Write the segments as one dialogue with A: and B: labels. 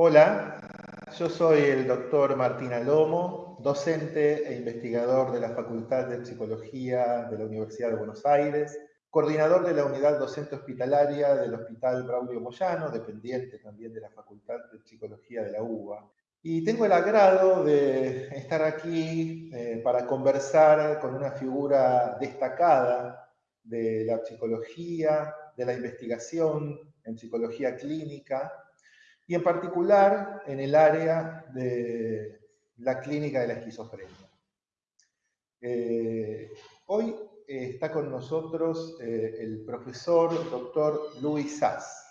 A: Hola, yo soy el doctor Martín Alomo, docente e investigador de la Facultad de Psicología de la Universidad de Buenos Aires, coordinador de la unidad docente hospitalaria del Hospital Braulio Moyano, dependiente también de la Facultad de Psicología de la UBA. Y tengo el agrado de estar aquí eh, para conversar con una figura destacada de la psicología, de la investigación en psicología clínica, y en particular en el área de la clínica de la esquizofrenia. Eh, hoy eh, está con nosotros eh, el profesor doctor Luis Sass.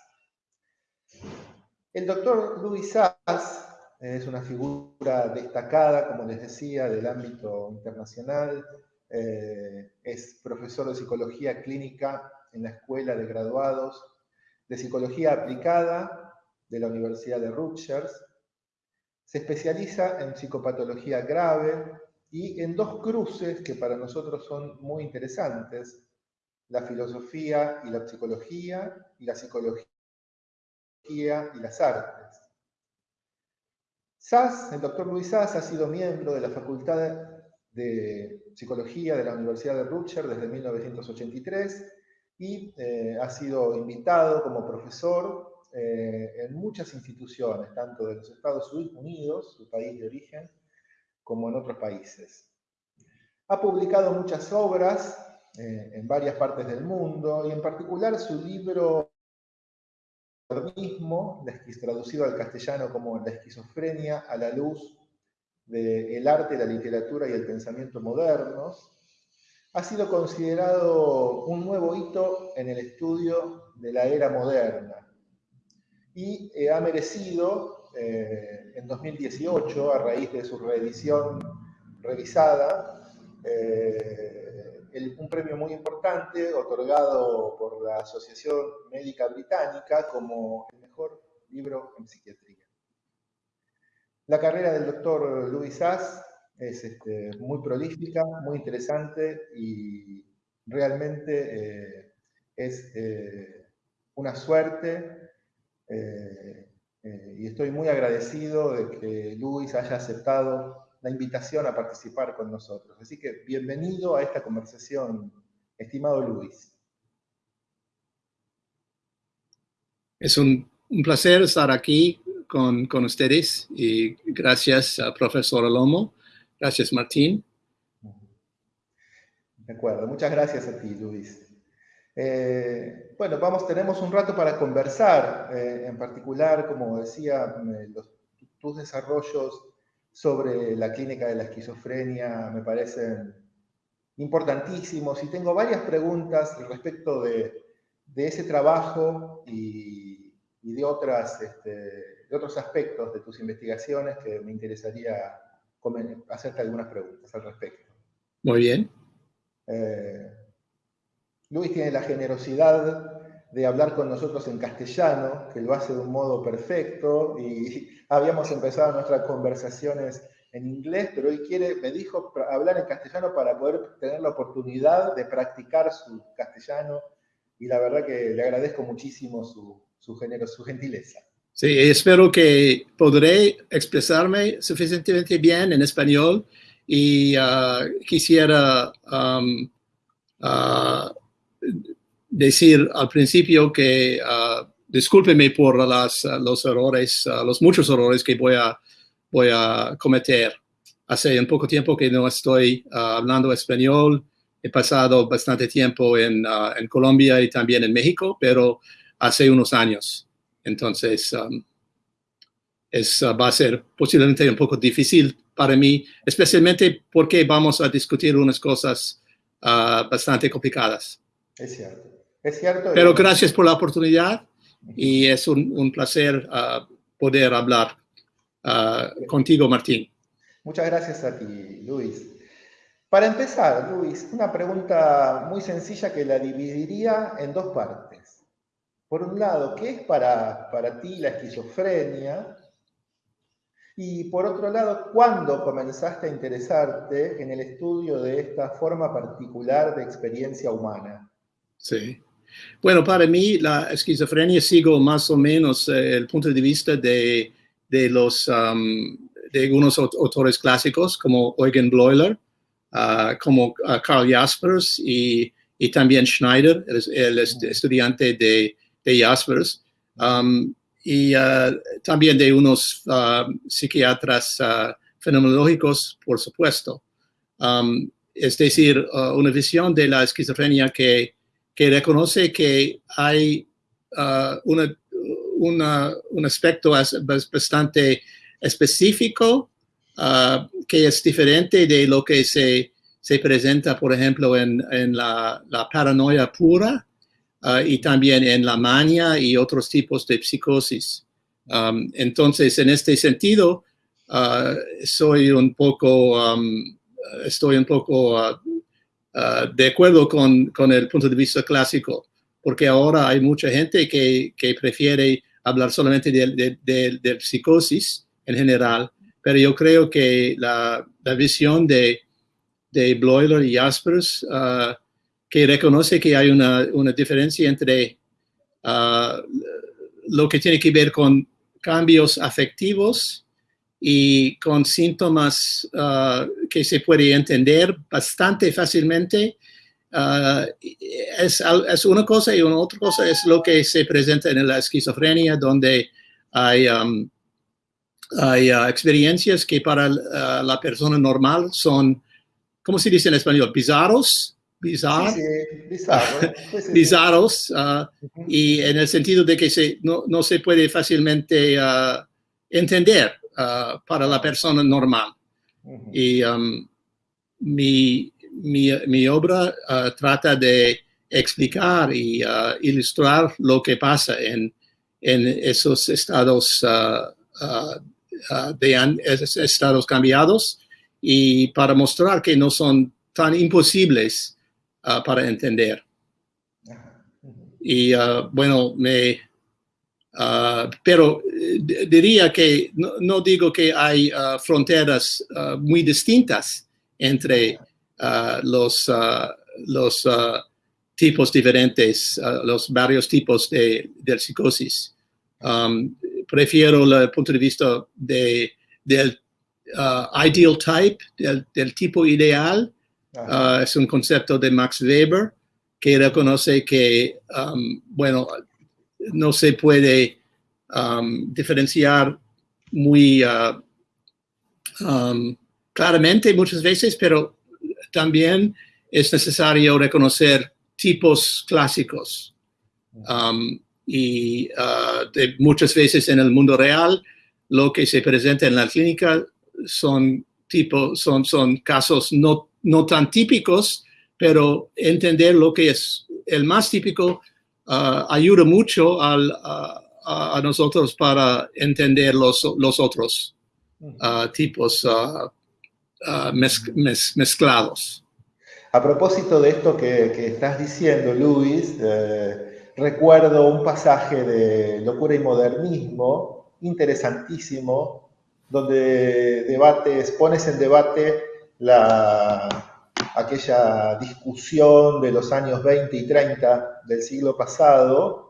A: El doctor Luis Sass es una figura destacada, como les decía, del ámbito internacional. es profesor de psicología clínica en la Escuela de Graduados de Psicología Aplicada de la Universidad de Rutgers. Se especializa en psicopatología grave y en dos cruces que para nosotros son muy interesantes, la filosofía y la psicología y la psicología y las artes. Sass, el doctor Luis Sass, ha sido miembro de la Facultad de Psicología de la Universidad de Rutgers desde 1983 y eh, ha sido invitado como profesor eh, en muchas instituciones, tanto de los Estados Unidos, su país de origen, como en otros países. Ha publicado muchas obras eh, en varias partes del mundo, y en particular su libro modernismo, traducido al castellano como La esquizofrenia a la luz del arte, la literatura y el pensamiento modernos, ha sido considerado un nuevo hito en el estudio de la era moderna, y eh, ha merecido eh, en 2018, a raíz de su reedición revisada, eh, un premio muy importante otorgado por la Asociación Médica Británica como el mejor libro en psiquiatría. La carrera del doctor Louis Sass es este, muy prolífica, muy interesante y realmente es una suerte eh, eh, y estoy muy agradecido de que Luis haya aceptado la invitación a participar con nosotros. Así que bienvenido a esta conversación, estimado Luis.
B: Es un, placer estar aquí con, con, ustedes y gracias a profesor Alomo. Gracias, Martín.
A: De acuerdo, muchas gracias a ti, Luis. Eh, bueno, vamos, tenemos un rato para conversar, eh, en particular, como decía, tus desarrollos sobre la clínica de la esquizofrenia me parecen importantísimos y tengo varias preguntas respecto de, ese trabajo y, de, otras, este, de otros aspectos de tus investigaciones que me interesaría hacerte algunas preguntas al respecto.
B: Muy bien.
A: Eh, Luis tiene la generosidad de hablar con nosotros en castellano, que lo hace de un modo perfecto, y habíamos empezado nuestras conversaciones en inglés, pero hoy quiere, me dijo, hablar en castellano para poder tener la oportunidad de practicar su castellano, y la verdad que le agradezco muchísimo su, su, su gentileza.
B: Sí, espero que podré expresarme suficientemente bien en español y ah, quisiera um, ah, decir al principio que uh, discúlpeme por las, uh, los errores, uh, los muchos errores que voy a, cometer. Hace un poco tiempo que no estoy hablando español. He pasado bastante tiempo en, Colombia y también en México, pero hace unos años. Entonces, um, va a ser posiblemente un poco difícil para mí, especialmente porque vamos a discutir unas cosas bastante complicadas.
A: Es cierto. Es cierto.
B: Pero gracias por la oportunidad y es un, placer ah, poder hablar ah, contigo, Martín.
A: Muchas gracias a ti, Luis. Para empezar, Luis, una pregunta muy sencilla que la dividiría en dos partes. Por un lado, ¿qué es para, para ti la esquizofrenia? Y por otro lado, ¿cuándo comenzaste a interesarte en el estudio de esta forma particular de experiencia humana?
B: Sí. Bueno, para mí la esquizofrenia sigo más o menos eh, el punto de vista de de los de algunos autores clásicos como Eugen Bleuler, como Carl Jaspers y, y, también Schneider, el, estudiante de, de Jaspers, y también de unos psiquiatras fenomenológicos, por supuesto. es decir, una visión de la esquizofrenia que, que reconoce que hay una un aspecto bastante específico uh, que es diferente de lo que se, se presenta, por ejemplo, en, en la, paranoia pura uh, y también en la mania y otros tipos de psicosis. Um, entonces, en este sentido, soy un poco, um, estoy un poco de acuerdo con, con, el punto de vista clásico, porque ahora hay mucha gente que, que prefiere hablar solamente de, de, psicosis en general, pero yo creo que la, la visión de, de Bloiler y Jaspers, uh, que reconoce que hay una, una diferencia entre uh, lo que tiene que ver con cambios afectivos y con síntomas uh, que se puede entender bastante fácilmente Uh, es, es, una cosa y una otra cosa es lo que se presenta en la esquizofrenia, donde hay, um, hay uh, experiencias que para la persona normal son, ¿cómo se dice en español? Bizarros.
A: Bizarro. Sí,
B: sí, bizarros. Y en el sentido de que se, no, no se puede fácilmente entender para la persona normal. Y um, mi, mi, mi obra uh, trata de explicar y uh, ilustrar lo que pasa en, en esos estados, de estados cambiados y para mostrar que no son tan imposibles para entender. Y bueno, me, pero eh, diría que no, no, digo que hay fronteras muy distintas entre Uh, los, uh, los uh, tipos diferentes, los varios tipos de, de psicosis. Um, prefiero el punto de vista de, del ideal type, del, tipo ideal. es un concepto de Max Weber que reconoce que, um, bueno, no se puede um, diferenciar muy claramente muchas veces, pero también es necesario reconocer tipos clásicos. Um, y uh, muchas veces en el mundo real, lo que se presenta en la clínica son, tipo, son, son casos no, no tan típicos, pero entender lo que es el más típico uh, ayuda mucho al, a nosotros para entender los, los otros uh, tipos Ah, mezclados.
A: A propósito de esto que, estás diciendo, Luis, eh, recuerdo un pasaje de Locura y Modernismo interesantísimo, donde debates, pones en debate la, aquella discusión de los años 20 y 30 del siglo pasado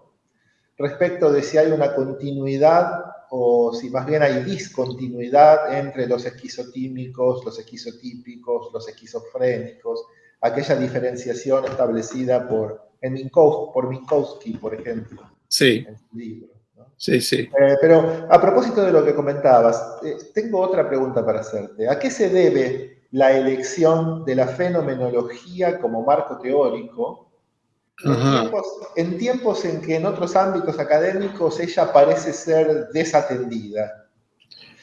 A: respecto de si hay una continuidad o si más bien hay discontinuidad entre los esquizotímicos, los esquizotípicos, los esquizofrénicos, aquella diferenciación establecida por, en Minkowski, por Minkowski, por ejemplo,
B: sí.
A: en su libro.
B: Sí, sí.
A: Eh, pero a propósito de lo que comentabas, eh, tengo otra pregunta para hacerte. ¿A qué se debe la elección de la fenomenología como marco teórico en tiempos, en que en otros ámbitos académicos ella parece ser desatendida.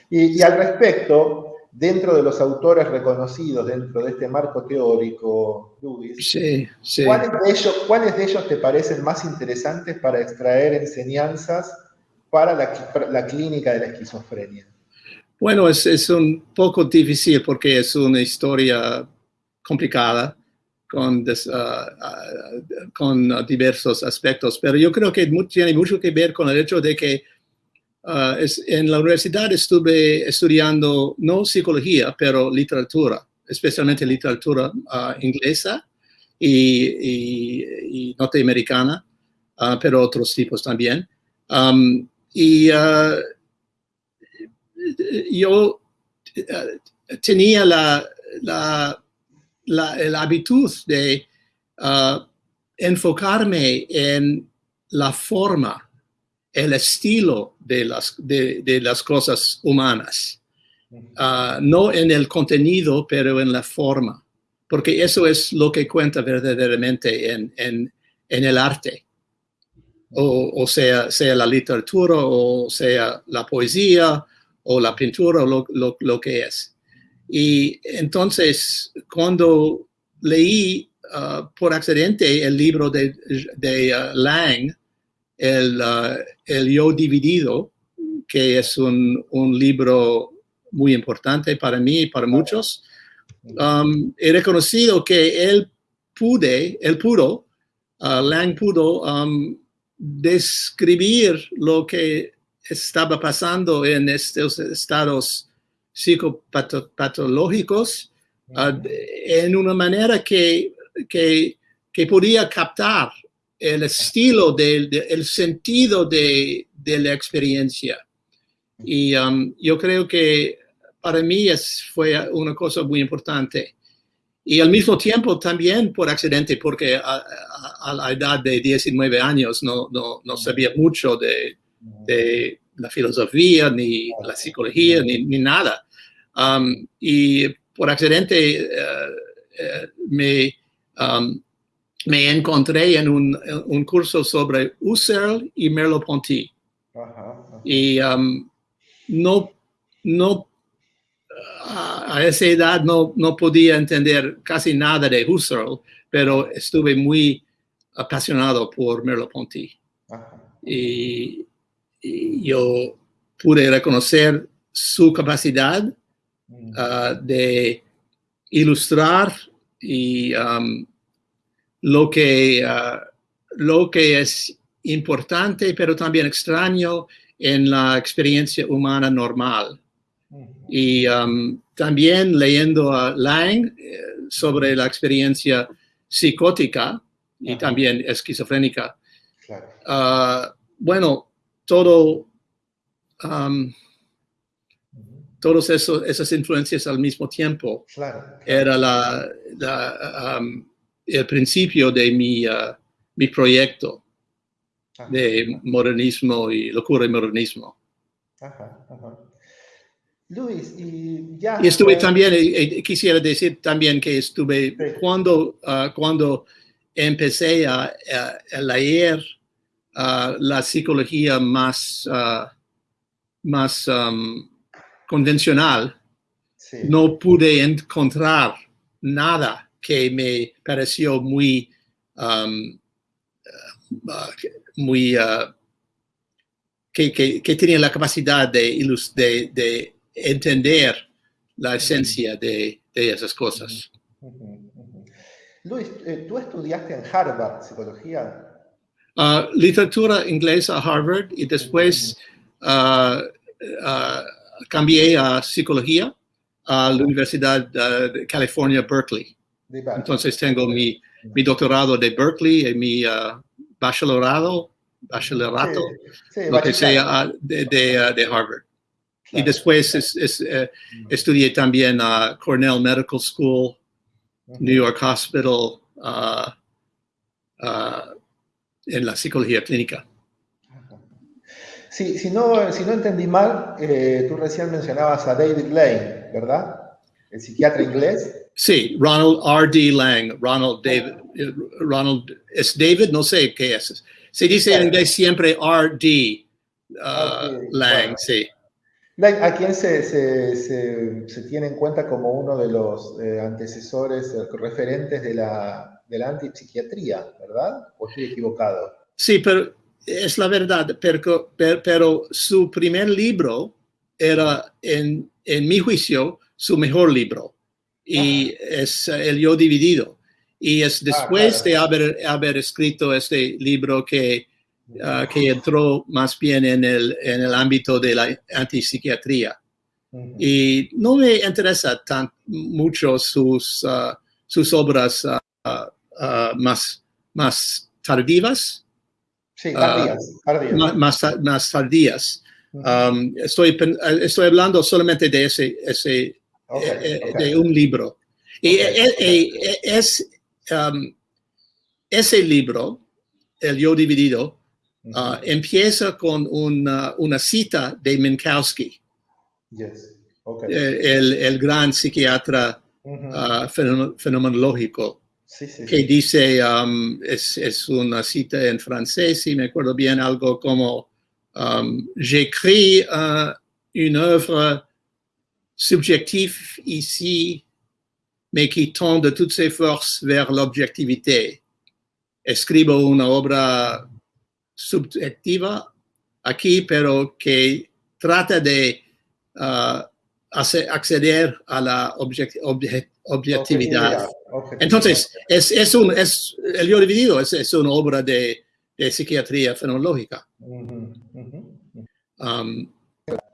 A: Y, al respecto, dentro de los autores reconocidos dentro de este marco teórico, Luis, ¿cuáles, de ellos, ¿cuáles, de ellos, te parecen más interesantes para extraer enseñanzas para la, la clínica de la esquizofrenia?
B: Bueno, es, es, un poco difícil porque es una historia complicada con, ah, ah, con diversos aspectos, pero yo creo que tiene mucho que ver con el hecho de que ah, es, en la universidad estuve estudiando no psicología, pero literatura, especialmente literatura inglesa y, y, norteamericana, pero otros tipos también. Um, y yo eh, tenía la, la, la, la habitud de uh, enfocarme en la forma, el estilo de las, de, de las cosas humanas. Uh, no en el contenido, pero en la forma, porque eso es lo que cuenta verdaderamente en, en, en el arte. O, o, sea, sea la literatura, o sea la poesía, o la pintura, o lo, lo, lo que es. Y entonces, cuando leí uh, por accidente el libro de, de uh, Lang, el, uh, el, Yo Dividido, que es un, un, libro muy importante para mí y para muchos, um, he reconocido que él pude, él pudo, Lang pudo um, describir lo que estaba pasando en estos estados psicopatológicos uh, en una manera que, que, que, podía captar el estilo, del de, el sentido de, de, la experiencia. Y um, yo creo que para mí es, fue una cosa muy importante. Y al mismo tiempo también por accidente, porque a, a, a la edad de 19 años no, no, no sabía mucho de, de, la filosofía, ni la psicología, ni, ni nada. Um, y por accidente uh, uh, me, um, me encontré en un, un, curso sobre Husserl y Merleau-Ponty. Y um, no, no a esa edad no, no podía entender casi nada de Husserl, pero estuve muy apasionado por Merleau-Ponty. Y, y, yo pude reconocer su capacidad uh, de ilustrar y um, lo, que, uh, lo que es importante, pero también extraño en la experiencia humana normal. Y um, también leyendo a Lang eh, sobre la experiencia psicótica y Ajá. también esquizofrénica. Claro. Uh, bueno, todo um, todas esas influencias al mismo tiempo.
A: Claro, claro.
B: Era la, la, um, el principio de mi, uh, mi proyecto ajá, de
A: ajá.
B: modernismo y locura y modernismo.
A: Ajá, Luis, y ya...
B: Y estuve también, eh, quisiera decir también que estuve, sí. cuando, uh, cuando empecé a, a, a leer uh, la psicología más, más um, convencional,
A: sí.
B: no pude encontrar nada que me pareció muy, um, uh, muy, uh, que, que, que, tenía la capacidad de, de, de entender la esencia de, de esas cosas.
A: Uh -huh. Luis, eh, tú estudiaste en Harvard psicología.
B: Uh, literatura inglesa a Harvard y después uh, cambié a psicología a la Universidad de California, Berkeley. Entonces tengo mi, mi, doctorado de Berkeley y mi uh, bachelorado, bachelorado,
A: sí, sí,
B: lo que sea, de, de, uh, de Harvard. Claro. Y después es, es, uh, estudié también a Cornell Medical School, uh -huh. New York Hospital, uh, en la psicología clínica.
A: Sí, si, no, si no entendí mal, eh, tú recién mencionabas a David Lane, ¿verdad? El psiquiatra inglés.
B: Sí, Ronald R.D. Lang. Ronald David. Ronald, ¿es David? No sé qué es. Se dice en inglés siempre R.D. Uh, okay, Lang, bueno. sí.
A: A quien se, se, se, se, tiene en cuenta como uno de los eh, antecesores, eh, referentes de la, de la antipsiquiatría, ¿verdad? ¿O estoy equivocado?
B: Sí, pero es la verdad, pero, pero su primer libro era, en, en, mi juicio, su mejor libro. Y ah. es El Yo Dividido. Y es después ah, claro. de haber, haber, escrito este libro que, uh, que entró más bien en el, en el ámbito de la antipsiquiatría. Y no me interesa tan mucho sus, uh, sus obras uh, más, más tardivas,
A: Sí, tardías, tardías.
B: Uh, más, más, tardías. Um, estoy, estoy hablando solamente de ese, ese
A: Okay,
B: eh,
A: okay.
B: de un libro. Y
A: Ok.
B: eh, eh, eh, es um, ese libro, El Yo Dividido,
A: Ujú.
B: ah, empieza con una, una cita de Minkowski,
A: Yes. Ok.
B: eh, el, el gran psiquiatra
A: Ujú.
B: ah, fenomen- fenomenológico,
A: sí, sí,
B: que dice, um, es, es una cita en francés, si me acuerdo bien, algo como, um, j'écris uh, une œuvre subjective ici, mais qui tend de toutes ses forces vers l'objectivité. Escribo una obra subjetiva aquí, pero que trata de uh, hacer- acceder a la object- obje- objetividad.
A: Objetividad.
B: Entonces, es, es un, es, el yo dividido es, es una obra de, de psiquiatría fenomenológica.
A: Ujú.
B: Um,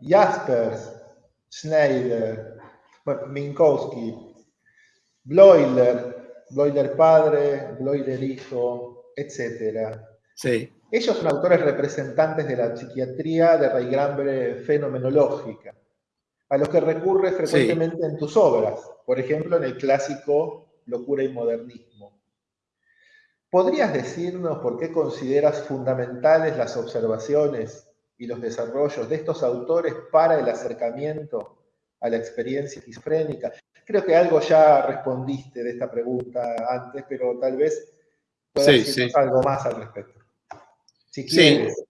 A: Jaspers, Schneider, Minkowski, Bloiler, Bloiler padre, Bloiler hijo, etc.
B: sí,
A: Ellos son autores representantes de la psiquiatría de raigambre fenomenológica, a los que recurres frecuentemente en tus obras, por ejemplo en el clásico Locura y Modernismo. ¿Podrías decirnos por qué consideras fundamentales las observaciones y los desarrollos de estos autores para el acercamiento a la experiencia esquizofrénica? Creo que algo ya respondiste de esta pregunta antes, pero tal vez puedas
B: Sí,
A: decirnos
B: sí.
A: algo más al respecto. Si
B: Sí.
A: quieres.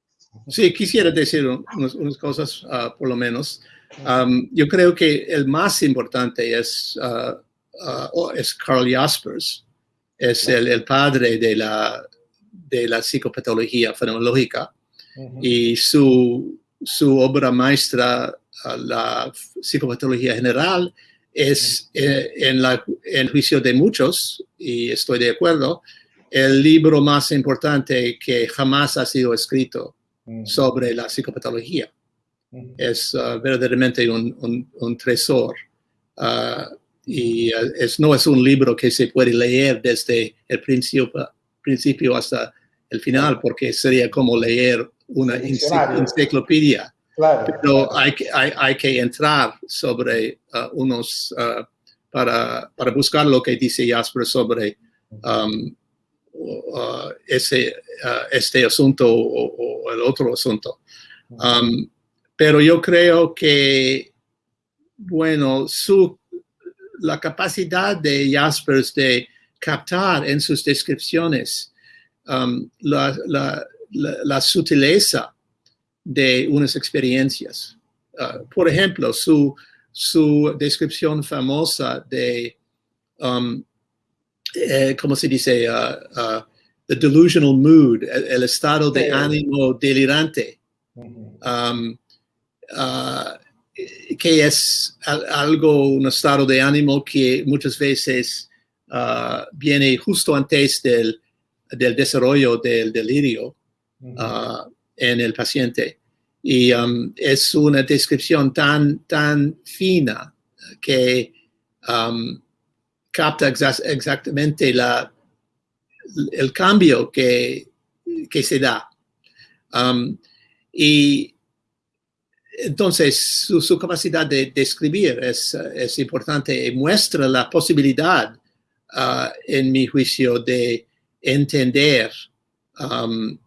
B: sí, quisiera decir un- unas, unas cosas, ah, por lo menos. Um, yo creo que el más importante es, ah, ah, oh, es Carl Jaspers, es el, el padre de la, de la psicopatología fenomenológica. Y su, su obra maestra, a la psicopatología general, es eh, en, la, en juicio de muchos, y estoy de acuerdo, el libro más importante que jamás ha sido escrito
A: Ujú.
B: sobre la psicopatología. Es ah, verdaderamente un, un- un tesoro. Ah, y ah, es, no es un libro que se puede leer desde el principio, principio hasta el final, porque sería como leer una enciclopedia.
A: Claro.
B: Pero
A: claro.
B: hay que, hay, hay que entrar sobre unos, para, para buscar lo que dice Jasper sobre um, uh, ese, este asunto o, o el otro asunto. Um, pero yo creo que, bueno, su, la capacidad de Jaspers de captar en sus descripciones um, la, la, la, la sutileza de unas experiencias. Uh, por ejemplo, su, su descripción famosa de, um, eh, ¿cómo se dice? Uh, uh, the delusional mood, el, el estado de
A: Sí.
B: ánimo delirante um, uh, que es al- algo, un estado de ánimo que muchas veces uh, viene justo antes del, del desarrollo del delirio uh, en el paciente. Y um, es una descripción tan, tan fina que um, capta exa- exactamente la, el cambio que, que se da. Um, y entonces su, su capacidad de describir es, es importante y muestra la posibilidad, ah, en mi juicio, de entender um,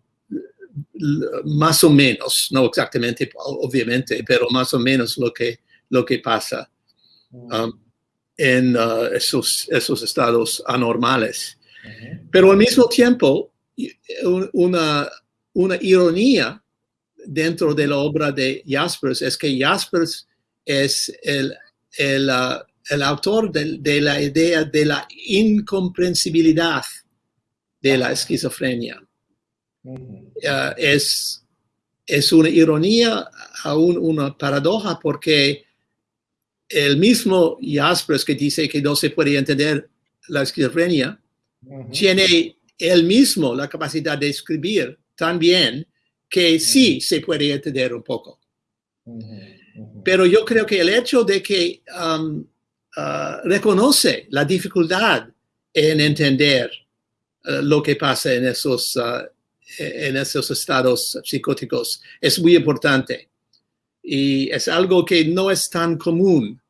B: más o menos, no exactamente, obviamente, pero más o menos lo que, lo que pasa um, en ah, esos, esos estados anormales. Pero al mismo tiempo, una, una ironía dentro de la obra de Jaspers es que Jaspers es el, el, ah, el autor de, de la idea de la incomprensibilidad de la esquizofrenia. Ah, es, es una ironía, aún una paradoja, porque el mismo Jaspers que dice que no se puede entender la esquizofrenia, tiene él mismo la capacidad de escribir tan bien que sí se puede entender un poco. Pero yo creo que el hecho de que um, ah, reconoce la dificultad en entender ah, lo que pasa en esos, ah, en esos estados psicóticos es muy importante. y es algo que no es tan común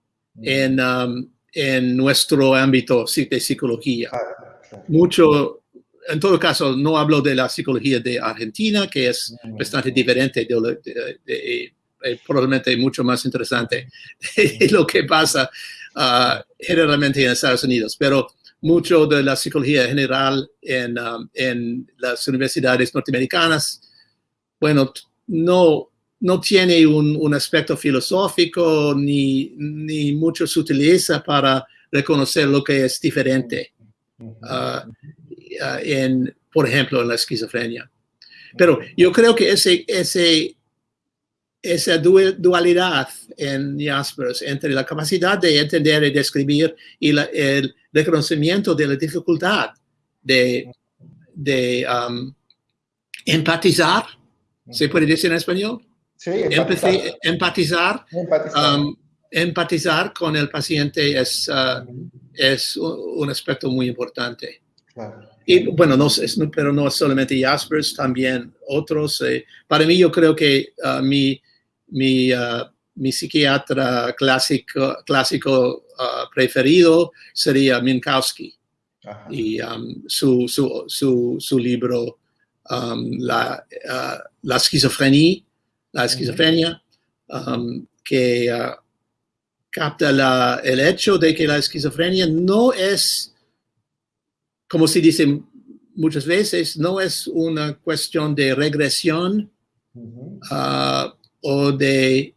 B: en, um, en nuestro ámbito de psicología. Mucho, en todo caso, no hablo de la psicología de Argentina, que es bastante diferente, de, eh, probablemente mucho más interesante de lo que pasa uh, generalmente en Estados Unidos, pero mucho de la psicología general en, um, en las universidades norteamericanas, bueno, no, no tiene un, un aspecto filosófico ni, ni, mucho se utiliza para reconocer lo que es diferente, uh, en, por ejemplo, en la esquizofrenia. Pero yo creo que ese, ese, esa dualidad en Jaspers entre la capacidad de entender y describir y la, el reconocimiento de la dificultad de, de um, empatizar, ¿se puede decir en español?
A: Sí,
B: empatizar. empatizar, um, empatizar. con el paciente es, uh, es un aspecto muy importante. Y bueno, no, es, pero no solamente Jaspers, también otros. Eh, para mí, yo creo que uh, mi, mi, uh, mi, psiquiatra clásico, clásico preferido sería Minkowski. Y um, su, su, su, su, libro, um, la, la esquizofrenia, la esquizofrenia, um, que capta la, el hecho de que la esquizofrenia no es, como se dice muchas veces, no es una cuestión de regresión uh, o de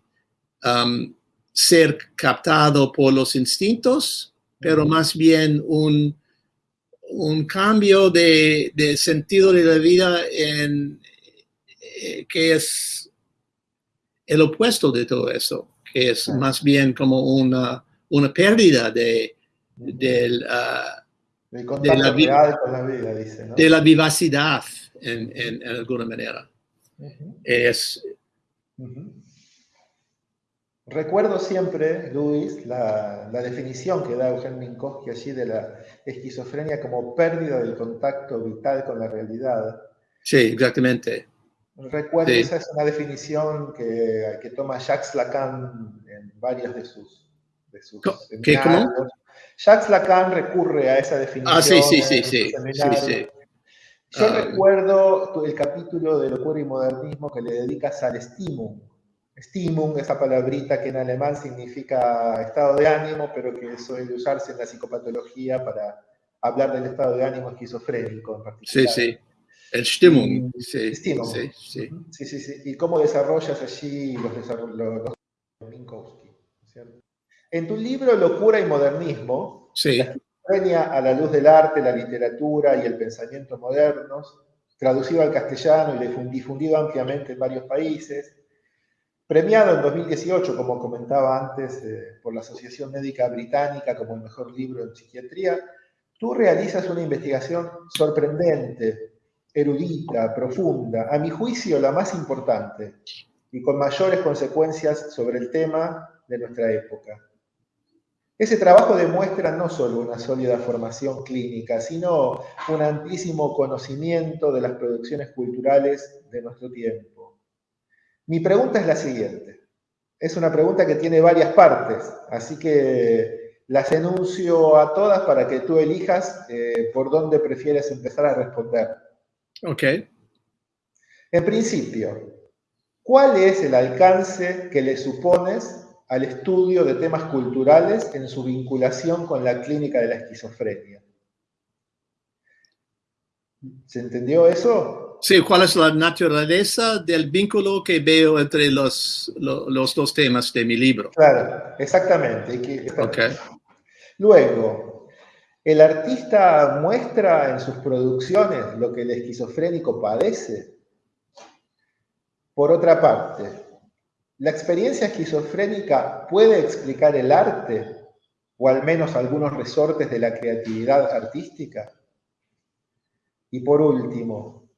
B: um, ser captado por los instintos, pero más bien un, un cambio de, de, sentido de la vida en, eh, que es el opuesto de todo eso, que es más bien como una, una pérdida de, de, la,
A: vida, dice,
B: de la vivacidad en, en, alguna manera. Es...
A: Recuerdo siempre, Luis, la, la, definición que da Eugen Minkowski allí de la esquizofrenia como pérdida del contacto vital con la realidad.
B: Sí, exactamente.
A: Recuerdo, esa es una definición que, que, toma Jacques Lacan en varios de sus, de sus
B: ¿Qué, ¿cómo?
A: Jacques Lacan recurre a esa definición.
B: Ah, sí, sí, sí, sí, sí,
A: Yo ah. recuerdo el capítulo de Locura y Modernismo que le dedicas al Stimum. Stimum, esa palabrita que en alemán significa estado de ánimo, pero que suele usarse en la psicopatología para hablar del estado de ánimo esquizofrénico en particular.
B: Sí, sí. El Stimmung.
A: Sí, Sí, sí. sí, sí, Y cómo desarrollas allí los, los, Minkowski. En tu libro Locura y Modernismo,
B: sí.
A: la a la luz del arte, la literatura y el pensamiento modernos, traducido al castellano y difundido ampliamente en varios países, premiado en 2018, como comentaba antes, eh, por la Asociación Médica Británica como el mejor libro en psiquiatría, tú realizas una investigación sorprendente erudita, profunda, a mi juicio la más importante y con mayores consecuencias sobre el tema de nuestra época. Ese trabajo demuestra no solo una sólida formación clínica, sino un amplísimo conocimiento de las producciones culturales de nuestro tiempo. Mi pregunta es la siguiente. Es una pregunta que tiene varias partes, así que las enuncio a todas para que tú elijas eh, por dónde prefieres empezar a responder.
B: Ok.
A: En principio, ¿cuál es el alcance que le supones al estudio de temas culturales en su vinculación con la clínica de la esquizofrenia? ¿Se entendió eso?
B: Sí, ¿cuál es la naturaleza del vínculo que veo entre los, los, dos temas de mi libro?
A: Claro, exactamente.
B: Okay.
A: Luego, el artista muestra en sus producciones lo que el esquizofrénico padece. Por otra parte, ¿la experiencia esquizofrénica puede explicar el arte o al menos algunos resortes de la creatividad artística? Y por último,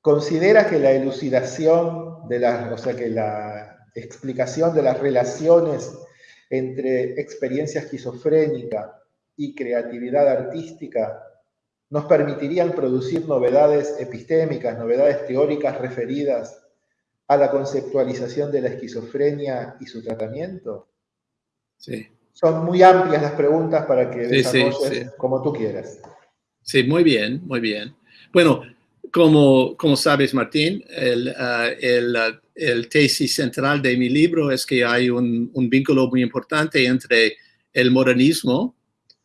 A: ¿considera que la elucidación de o sea, que la explicación de las relaciones entre experiencia esquizofrénica y creatividad artística nos permitirían producir novedades epistémicas, novedades teóricas referidas a la conceptualización de la esquizofrenia y su tratamiento?
B: Sí.
A: Son muy amplias las preguntas para que
B: Sí,
A: desarrolles
B: sí.
A: como tú quieras.
B: Sí, muy bien, muy bien. Bueno, como, como sabes, Martín, el, ah, el, ah, el tesis central de mi libro es que hay un, un vínculo muy importante entre el modernismo,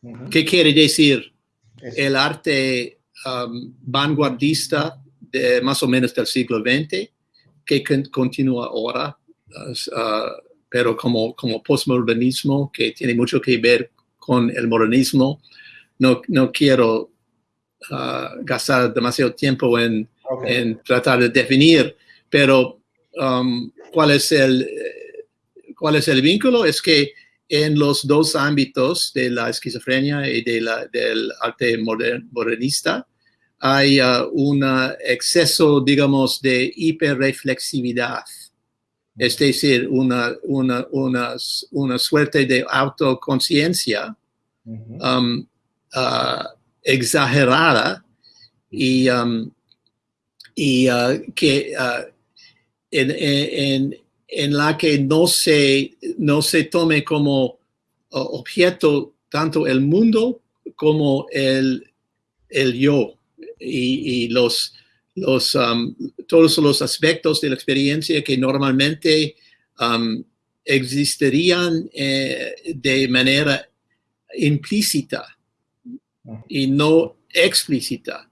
A: Ujú.
B: ¿qué quiere decir?
A: Eso.
B: El arte um, vanguardista de más o menos del siglo XX, que con- continúa ahora, uh, uh, pero como, como postmodernismo, que tiene mucho que ver con el modernismo. No, no quiero uh, gastar demasiado tiempo en, en tratar de definir, pero um, ¿cuál, es el, ¿cuál es el vínculo? Es que en los dos ámbitos de la esquizofrenia y de la, del arte moder- modernista hay uh, un exceso, digamos, de hiperreflexividad. Es decir, una, una, una, una suerte de autoconciencia um, uh, exagerada y, um, y que en, en- en la que no se, no se tome como objeto tanto el mundo como el, el yo y, y los, los, um, todos los aspectos de la experiencia que normalmente um, existirían eh, de manera implícita y no explícita.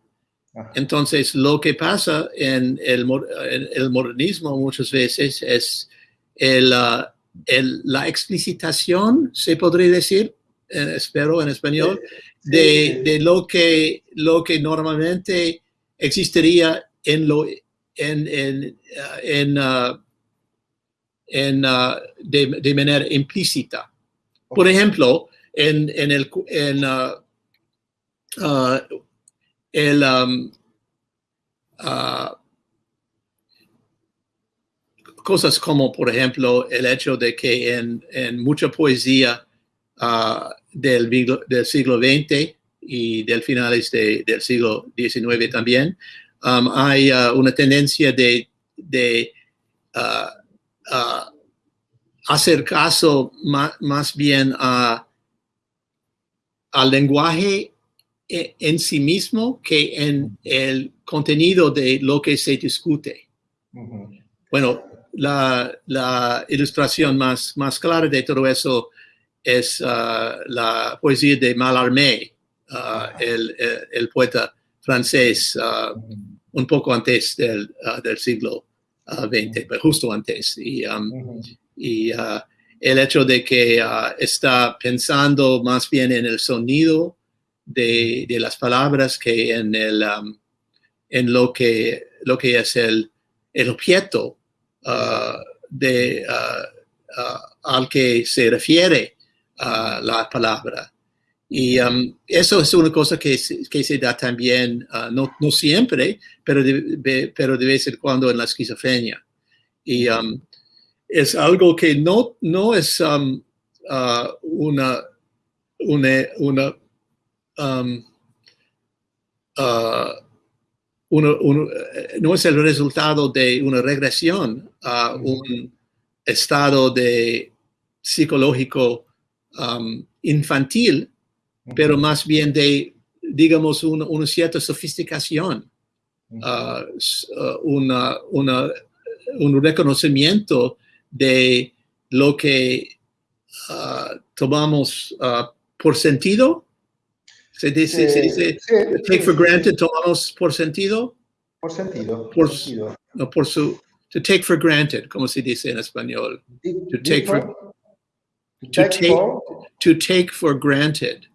B: Entonces, lo que pasa en el, mo- en el modernismo muchas veces es el, ah, el- la explicitación, se podría decir, eh, espero en español,
A: Sí,
B: de, de lo, que, lo que normalmente existiría en, lo, en, en, ah, en, ah, en, ah, de, de manera implícita. Por ejemplo, en, en el, en, ah, ah, el, um, ah, cosas como, por ejemplo, el hecho de que en, en mucha poesía ah, del, del siglo XX y del finales de- del siglo XIX también, um, hay ah, una tendencia de, de ah, ah, hacer caso ma- más bien a, al lenguaje e- en sí mismo que en el contenido de lo que se discute. Bueno, la, la ilustración más, más clara de todo eso es ah, la poesía de Mallarmé, ah, el, el- el poeta francés,
A: Ujú.
B: un poco antes del, del siglo XX, pero justo antes. Y, um, y el hecho de que está pensando más bien en el sonido de, de las palabras que en, el, um, en lo, que, lo que es el, el objeto de, al que se refiere ah, la palabra. Y um, eso es una cosa que, se- que se da también, ah, no, no siempre, pero de, pero de vez en cuando en la esquizofrenia. Y um, es algo que no, no es um, ah, una, una, una, um, ah, uno- uno- eh, no es el resultado de una regresión a un estado de psicológico um, infantil, pero más bien de, digamos, una, una cierta sofisticación, s- ah, una, una- un reconocimiento de lo que ah, tomamos ah, por sentido. Se dice, se dice
A: sí,
B: take
A: sí,
B: for granted,
A: sí.
B: tomamos por sentido,
A: Por sentido.
B: Por-
A: sentido.
B: no por su, to take for granted, como se dice en español, to take for-
A: for- to take for-
B: to take for granted.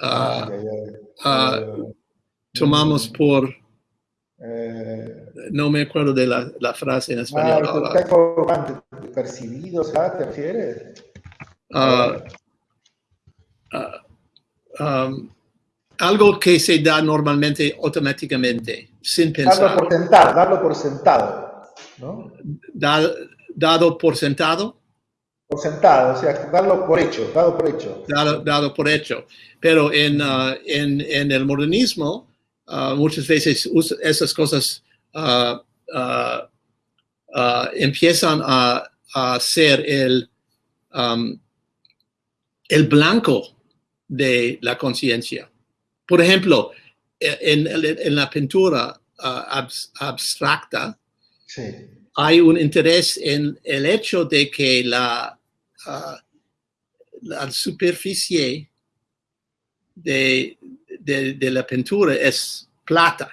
A: Ah,
B: Ah, ah,
A: Eh,
B: tomamos
A: mm,
B: por,
A: eh,
B: no me acuerdo de la, la frase en
A: ah,
B: español ahora.
A: granted, percibido, ¿sabes? ¿Te refieres?
B: Ah, ah, um, algo que se da normalmente automáticamente, sin
A: darlo
B: pensar,
A: por sentado, darlo por sentado, ¿no?
B: Da- dado por sentado,
A: Por sentado, o sea, darlo por hecho, dado por hecho.
B: dado, dado por hecho. Pero en, ah, en, en el modernismo, ah, muchas veces esas cosas ah, uh, empiezan a, a, ser el, um, el blanco de la conciencia. Por ejemplo, en, en la pintura uh, abstracta,
A: sí.
B: hay un interés en el hecho de que la, uh, la superficie de, de, de, la pintura es plata.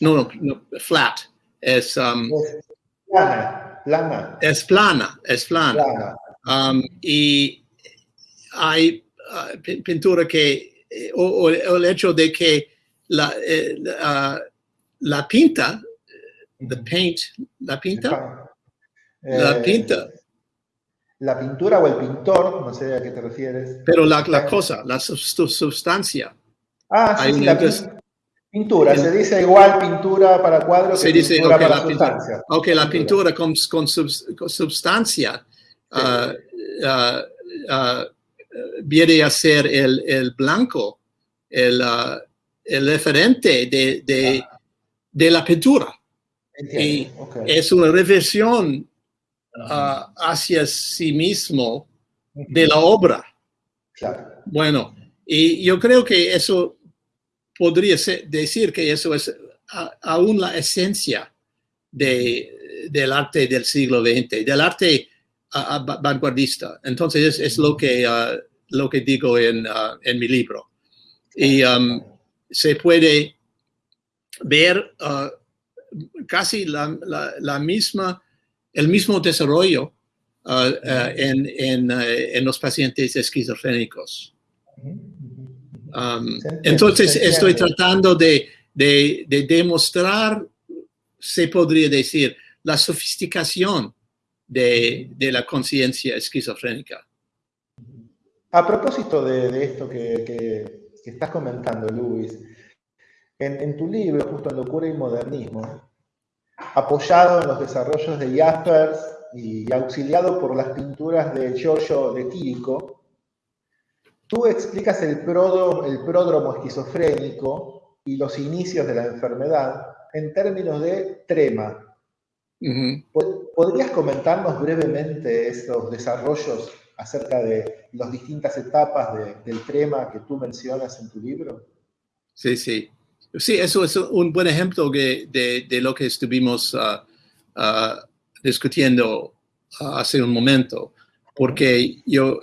B: No, no, no flat. Es, um,
A: es plana, plana.
B: Es plana, es plana.
A: plana.
B: Um, y hay uh, pintura que, o, o, el hecho de que la, eh, uh, la pinta, the paint, la pinta,
A: eh,
B: la pinta.
A: La pintura o el pintor, no sé a qué te refieres.
B: Pero la, la cosa, la sustancia.
A: Ah, sí, sí la pintura, el, se dice igual pintura para cuadros
B: se
A: que
B: dice,
A: pintura
B: okay,
A: para
B: la
A: sustancia.
B: Pintura, ok, la pintura con, con, sub, con substancia sí. uh, uh, viene a ser el, el blanco, el, uh, el referente de, de, ah. de la pintura.
A: Entiendo.
B: Y
A: okay.
B: es una reversión uh, hacia sí mismo de la obra.
A: Claro.
B: Bueno, y yo creo que eso podría ser, decir que eso es a, aún la esencia de, del arte del siglo XX, del arte uh, vanguardista. Entonces es, es lo, que, uh, lo que digo en, en mi libro. Y um, se puede ver casi la, la, la misma el mismo desarrollo uh, uh, en, en, uh, en, los pacientes esquizofrénicos. Um, entonces, estoy tratando de, de, de, demostrar, se podría decir, la sofisticación de, de la conciencia esquizofrénica.
A: A propósito de, de esto que, que, que, estás comentando, Luis, en, en tu libro, justo en Locura y Modernismo, apoyado en los desarrollos de Jaspers y auxiliado por las pinturas de Giorgio de Quirico, tú explicas el, pródromo, el pródromo esquizofrénico y los inicios de la enfermedad en términos de trema.
B: Uh -huh.
A: ¿Podrías comentarnos brevemente esos desarrollos acerca de las distintas etapas de, del trema que tú mencionas en tu libro?
B: Sí, sí. Sí, eso es un buen ejemplo de, de, de lo que estuvimos uh, uh, discutiendo uh, hace un momento, porque yo,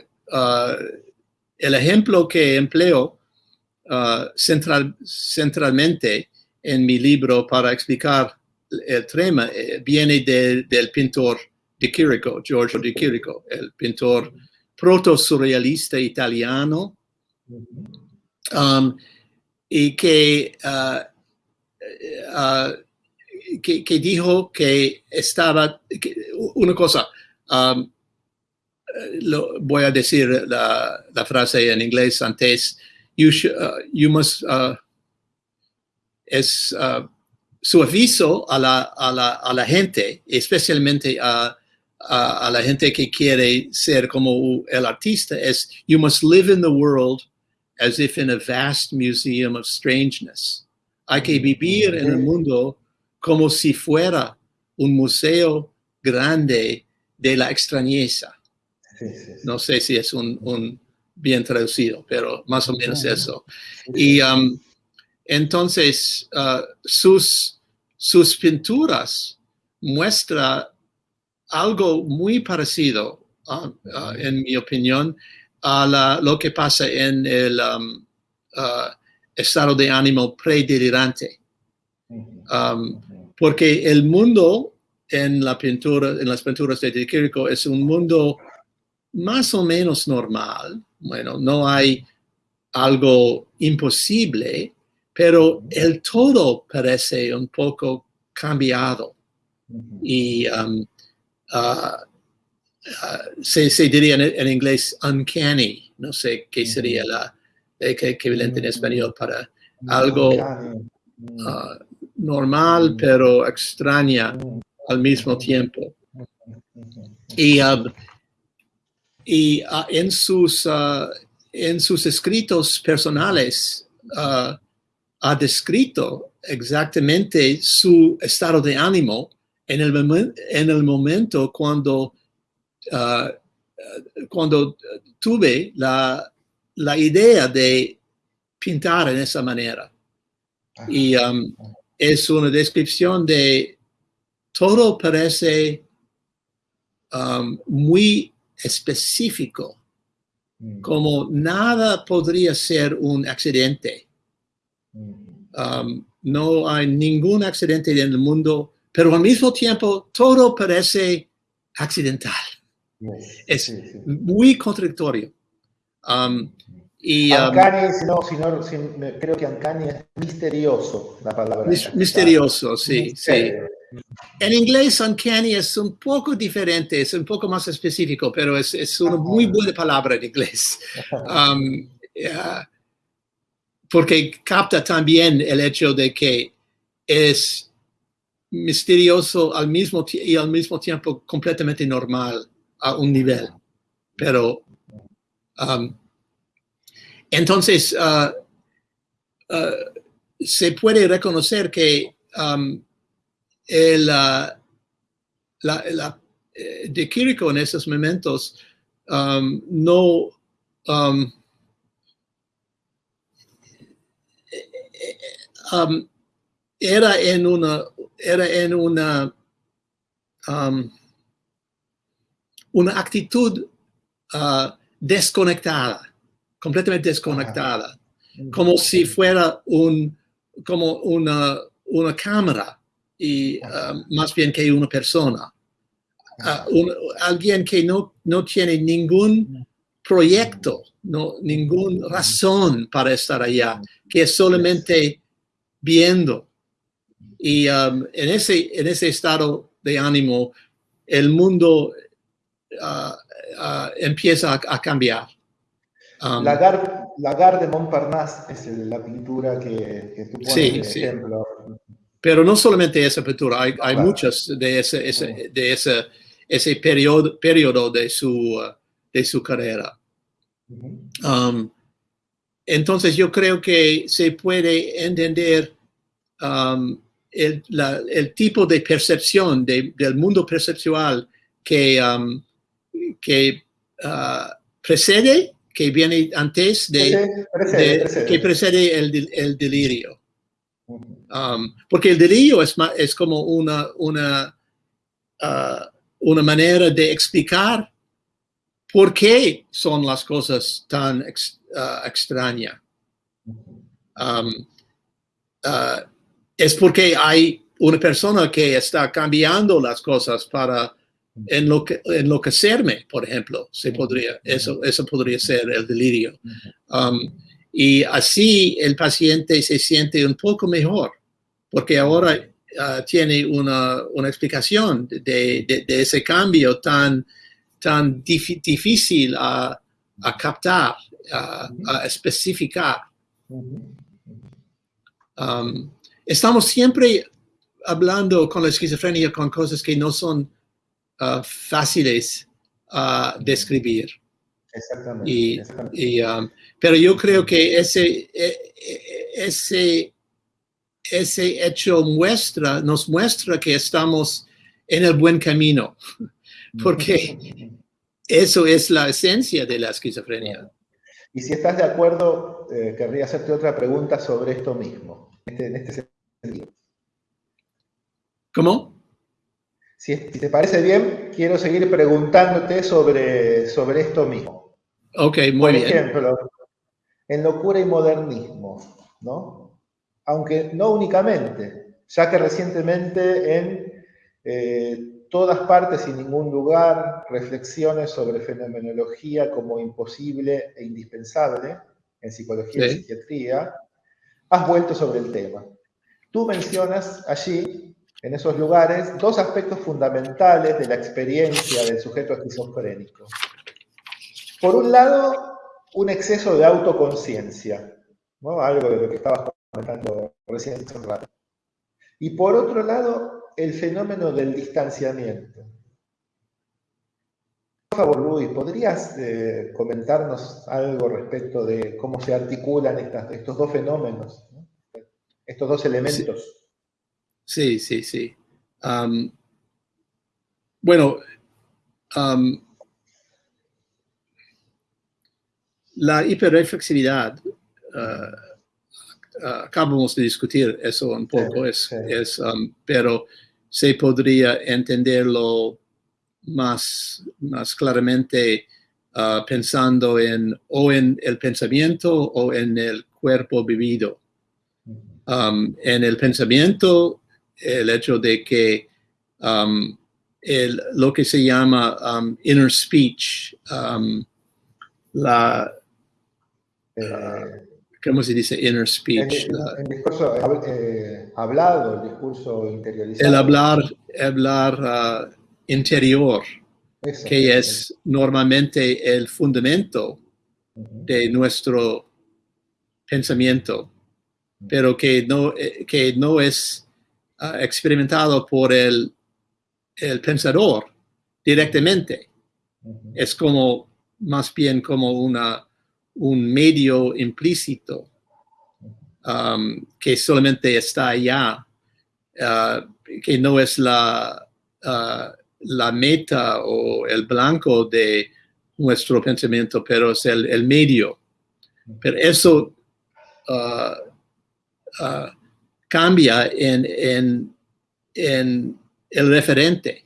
B: el ejemplo que empleo central, centralmente en mi libro para explicar el trema eh, viene de, del pintor de Chirico, Giorgio de Chirico, el pintor proto-surrealista italiano, um, y que, uh, uh, que, que, dijo que estaba, que, una cosa, um, lo, voy a decir la, la, frase en inglés antes, you, should, uh, you must, es su aviso a la, a la, a la gente, especialmente a, a, a la gente que quiere ser como el artista, es you must live in the world as if in a vast museum of strangeness. Hay que vivir en el mundo como si fuera un museo grande de la extrañeza. No sé si es un, un, bien traducido, pero más o menos eso. Y um, entonces uh, sus, sus pinturas muestran algo muy parecido, uh, uh, en mi opinión, a la, lo que pasa en el um, uh, estado de ánimo predelirante. Um, porque el mundo en la pintura, en las pinturas de Chirico es un mundo más o menos normal. Bueno, no hay algo imposible, pero el todo parece un poco cambiado. Y um, uh, Uh, se, se, diría en, en, inglés uncanny, no sé qué sería la equivalente en español para algo uh, normal pero extraña al mismo tiempo. Y, y uh, en, sus, en sus escritos personales ha descrito exactamente su estado de ánimo en el, en el momento cuando, ah, cuando tuve la, la, idea de pintar en esa manera. Y um, es una descripción de todo parece um, muy específico, mm. como nada podría ser un accidente. Mm. Um, no hay ningún accidente en el mundo, pero al mismo tiempo todo parece accidental. Es muy contradictorio. Um,
A: y, um, creo que Ancani es misterioso la palabra.
B: misterioso, sí, sí. En inglés, uncanny es un poco diferente, es un poco más específico, pero es, es una muy buena palabra en inglés. Um, porque capta también el hecho de que es misterioso al mismo y al mismo tiempo completamente normal a un nivel. Pero um, entonces uh, uh, se puede reconocer que um, el, uh, la, eh, de Kiriko en esos momentos um, no Um, era en una, era en una, um, una actitud uh, desconectada, completamente desconectada, como si fuera un, como una, una cámara y uh, más bien que una persona. Uh, alguien que no, no tiene ningún proyecto, no, ninguna razón para estar allá, que es solamente viendo. Y um, en, ese, en ese estado de ánimo, el mundo empieza a, cambiar.
A: Um, la, gar, de Montparnasse es la pintura que, tú pones sí, sí. ejemplo.
B: Pero no solamente esa pintura, hay, hay muchas de ese, ese, de ese, ese periodo, periodo de, su, uh, de su carrera. Entonces yo creo que se puede entender um, el, tipo de percepción del mundo perceptual que, um, que uh, precede, que viene antes de, que precede el, delirio. Um, porque el delirio es, es como una, una, uh, una manera de explicar por qué son las cosas tan Uh, extraña. Um, uh, es porque hay una persona que está cambiando las cosas para enloquecerme, por ejemplo, se podría, eso, eso podría ser el delirio. Um, y así el paciente se siente un poco mejor, porque ahora uh, tiene una, una explicación de, de, de, ese cambio tan, tan difícil a, a captar a, especificar. Um, estamos siempre hablando con la esquizofrenia con cosas que no son uh, fáciles a describir.
A: Exactamente.
B: Um, pero yo creo que ese, e, e, ese, ese hecho muestra, nos muestra que estamos en el buen camino, porque eso es la esencia de la esquizofrenia.
A: Y si estás de acuerdo, eh, querría hacerte otra pregunta sobre esto mismo, este, en este sentido.
B: ¿Cómo?
A: Si, te parece bien, quiero seguir preguntándote sobre, sobre esto mismo.
B: Ok, muy bien.
A: Por ejemplo, en locura y modernismo, ¿no? Aunque no únicamente, ya que recientemente en eh, todas partes y ningún lugar, reflexiones sobre fenomenología como imposible e indispensable en psicología y psiquiatría, has vuelto sobre el tema. Tú mencionas allí, en esos lugares, dos aspectos fundamentales de la experiencia del sujeto esquizofrénico. Por un lado, un exceso de autoconciencia, algo de lo que estabas comentando recién hace un rato. Y por otro lado, el fenómeno del distanciamiento. Por favor, Luis, ¿podrías eh, comentarnos algo respecto de cómo se articulan estos dos fenómenos, estos dos elementos?
B: Sí, sí. bueno, um, la hiperreflexividad, uh, uh, acabamos de discutir eso un poco,
A: Sí,
B: es,
A: sí.
B: es, um, pero se podría entenderlo más, más claramente uh, pensando en o en el pensamiento o en el cuerpo vivido. Um, en el pensamiento, el hecho de que um, el- lo que se llama um, inner speech, um, la,
A: Eh,
B: ¿cómo se dice inner
A: el,
B: speech? La-
A: el discurso hab- eh, hablado, el discurso interiorizado.
B: el hablar, hablar ah, interior,
A: Eso,
B: que es normalmente el fundamento de nuestro pensamiento, pero que no, eh, que no es experimentado por el, el pensador directamente. Es como, más bien como una, un medio implícito um, que solamente está allá, ah, que no es la, ah, la meta o el blanco de nuestro pensamiento, pero es el, el medio. Pero eso ah, ah, cambia en, en, en el referente.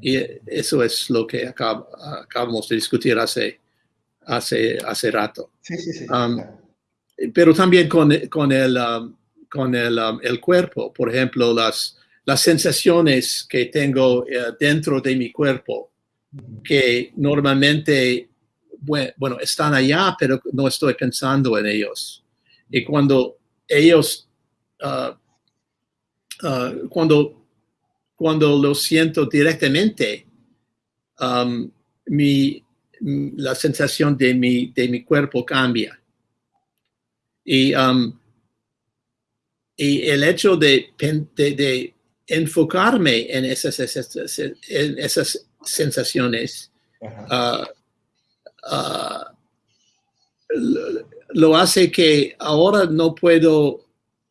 B: Y eso es lo que acab- acabamos de discutir hace, hace, hace rato.
A: Sí, sí, sí.
B: Um. Pero también con, con, el, um, con el, um, el cuerpo, por ejemplo, las, las sensaciones que tengo eh, dentro de mi cuerpo, que normalmente, bue- bueno, están allá, pero no estoy pensando en ellos. Y cuando ellos, ah, ah, cuando, cuando lo siento directamente, um, mi, la sensación de mi, de mi cuerpo cambia. Y, um, y el hecho de, de- de enfocarme en esas, esas- en esas sensaciones ah, lo- lo hace que ahora no puedo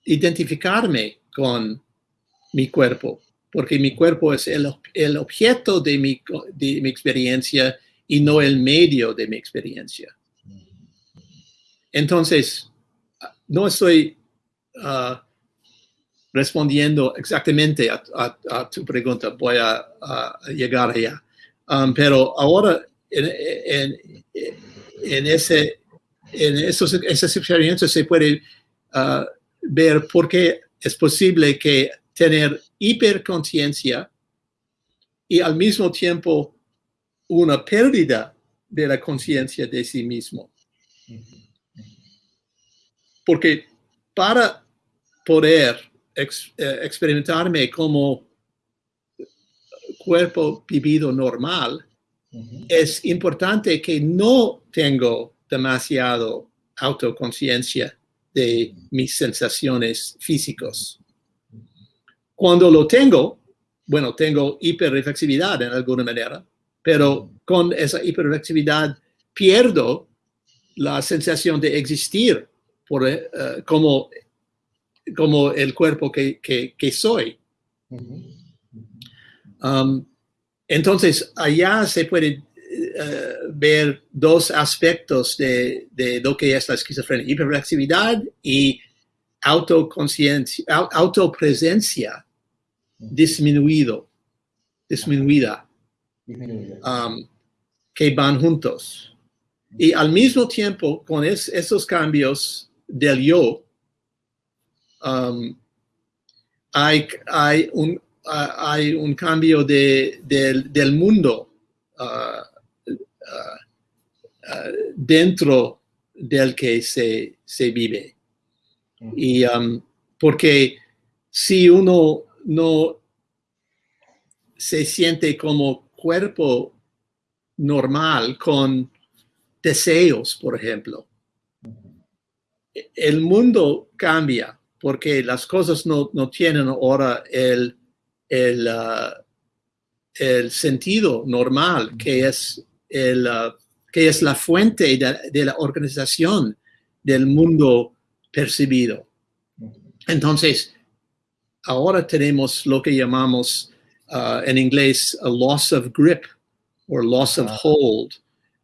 B: identificarme con mi cuerpo, porque mi cuerpo es el, ob- el objeto de mi, experiencia y no el medio de mi experiencia. Entonces, no estoy ah, respondiendo exactamente a, tu pregunta, voy a, a llegar allá. Um, pero ahora, en, en- ese, en esos, esas experiencias se puede ah, ver por qué es posible que tener hiperconciencia y al mismo tiempo una pérdida de la conciencia de sí mismo. Porque para poder eh, experimentarme como cuerpo vivido normal, es importante que no tengo demasiado autoconciencia de mis sensaciones físicos. Cuando lo tengo, bueno, tengo hiperreflexividad en alguna manera, pero con esa hiperreflexividad pierdo la sensación de existir por, eh, como, como el cuerpo que, que- que soy. Um, entonces, allá se puede eh, ver dos aspectos de, de lo que es la esquizofrenia, hiperreactividad y autoconciencia, au- autopresencia disminuido, disminuida, um, que van juntos. Y al mismo tiempo, con es- esos cambios del yo, um, hay, hay, un, hay un cambio de, del, del mundo ah, ah, ah, dentro del que se, se vive. Y um, porque si uno no se siente como cuerpo normal con deseos, por ejemplo, el mundo cambia porque las cosas no, no tienen ahora el, el, ah, el sentido normal que es, el, ah, que es la fuente de, de la organización del mundo percibido. Entonces, ahora tenemos lo que llamamos uh, en inglés a loss of grip or loss of
A: Ah.
B: hold.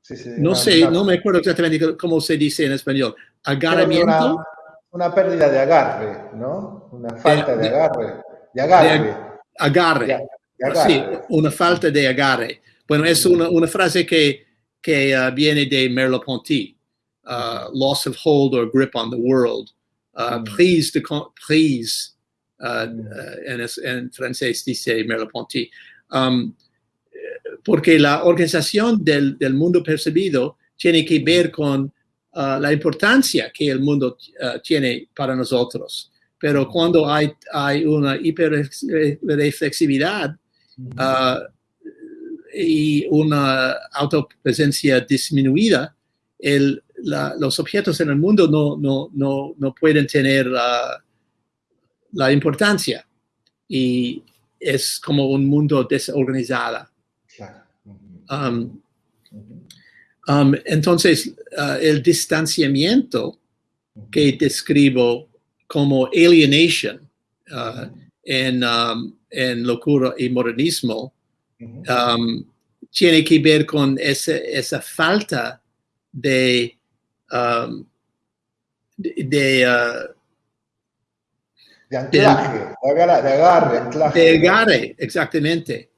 A: Sí, sí,
B: No sé, no me acuerdo exactamente cómo se dice en español. Agarramiento.
A: Una, una pérdida de agarre, ¿no? Una falta de,
B: de-
A: agarre. De agarre.
B: Agarre. Sí, una falta de agarre. Bueno, es una, una frase que, que uh, viene de Merleau-Ponty. Uh, loss of hold or grip on the world. Uh,
A: Mm.
B: Prise de prise.
A: Mm.
B: en, es- en francés dice Merleau-Ponty. Um, porque la organización del, del mundo percibido tiene que ver con la importancia que el mundo tiene para nosotros. Pero cuando hay, hay una hiperreflexividad uh, y una autopresencia disminuida, el, la- los objetos en el mundo no, no, no, no pueden tener uh, la importancia. Y es como un mundo desorganizado. Um, um, entonces, uh, el distanciamiento que describo como alienation uh, en, um, en locura y modernismo. Um, tiene que ver con ese- esa falta de, um, de, de, uh,
A: De anclaje, de agarre, de agarre, anclaje.
B: de agarre, exactamente.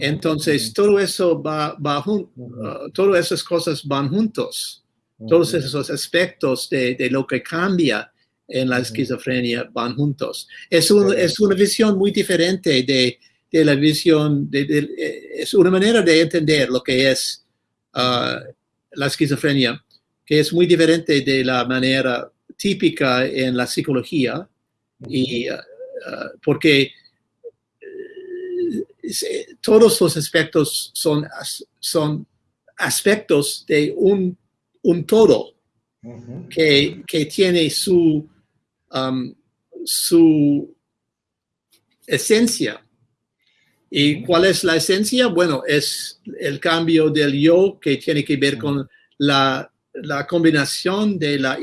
B: Entonces, todo eso va, va jun- uh, todas esas cosas van juntos. Todos esos aspectos de, de lo que cambia en la esquizofrenia van juntos. Es, un- es una visión muy diferente de, de la visión, de, de- eh, es una manera de entender lo que es uh, la esquizofrenia, que es muy diferente de la manera típica en la psicología, y, uh, uh, porque eh, se- todos los aspectos son, son aspectos de un, un todo que, que tiene su, um, su esencia. ¿Y cuál es la esencia? Bueno, es el cambio del yo que tiene que ver con la, la combinación de la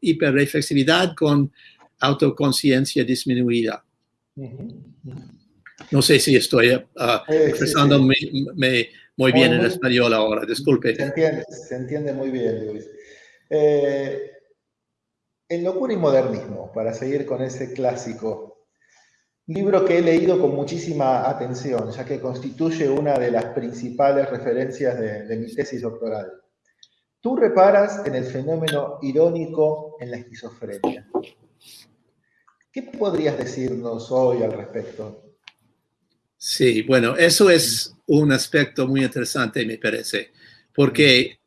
B: hiperreflexividad con autoconciencia disminuida. No sé si estoy uh,
A: Sí, sí,
B: expresándome me- muy bien en español ahora, disculpe.
A: Se entiende, se entiende muy bien, Luis. Eh, en Locura y Modernismo, para seguir con ese clásico, libro que he leído con muchísima atención, ya que constituye una de las principales referencias de, de mi tesis doctoral. Tú reparas en el fenómeno irónico en la esquizofrenia. ¿Qué podrías decirnos hoy al respecto?
B: Sí, bueno, eso es un aspecto muy interesante, me parece, porque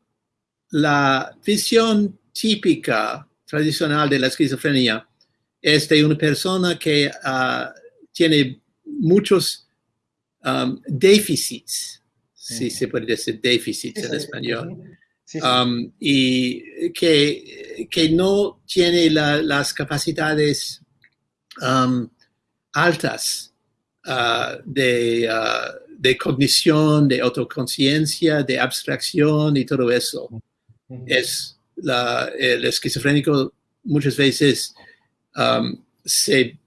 B: la visión típica, tradicional de la esquizofrenia es de una persona que ah, tiene muchos um, déficits, si se puede decir déficits en
A: Sí,
B: español.
A: Sí,
B: um, y que, que no tiene la- las capacidades um, altas uh, de, uh, de cognición, de autoconciencia, de abstracción y todo eso. Es la, el esquizofrénico muchas veces se, eh,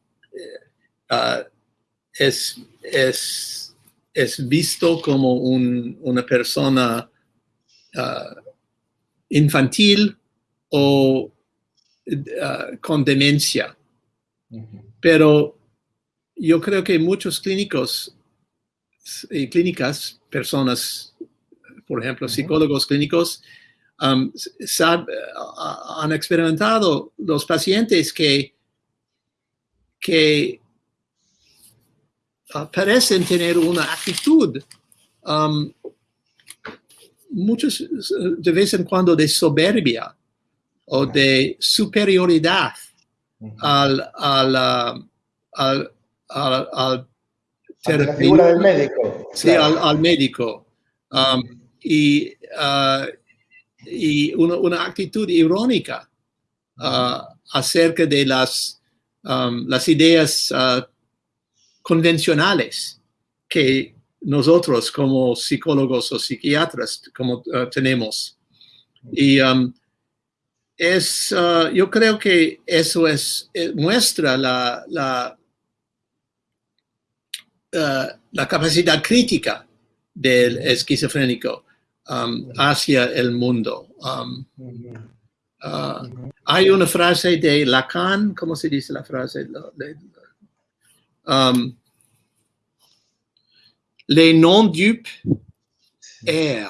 B: uh, es, es, es visto como un- una persona uh, infantil o uh, con demencia. Pero yo creo que muchos clínicos y clínicas, personas, por ejemplo, psicólogos clínicos, um, sab- han experimentado los pacientes que, que uh, parecen tener una actitud um, muchos uh, de vez en cuando de soberbia o de superioridad al, al, uh, al, al, al
A: Ante la
B: terapeuta,
A: figura del médico.
B: sí,
A: claro.
B: al, al médico. Um, y uh, y una, una actitud irónica uh, acerca de las, um, las ideas uh, convencionales que nosotros como psicólogos o psiquiatras como, uh, tenemos. Y um, es, uh, yo creo que eso es, eh, muestra la, la, uh, la capacidad crítica del esquizofrénico um, hacia el mundo. Um, uh, hay una frase de Lacan, ¿cómo se dice la frase? Um, les non-dupes errent.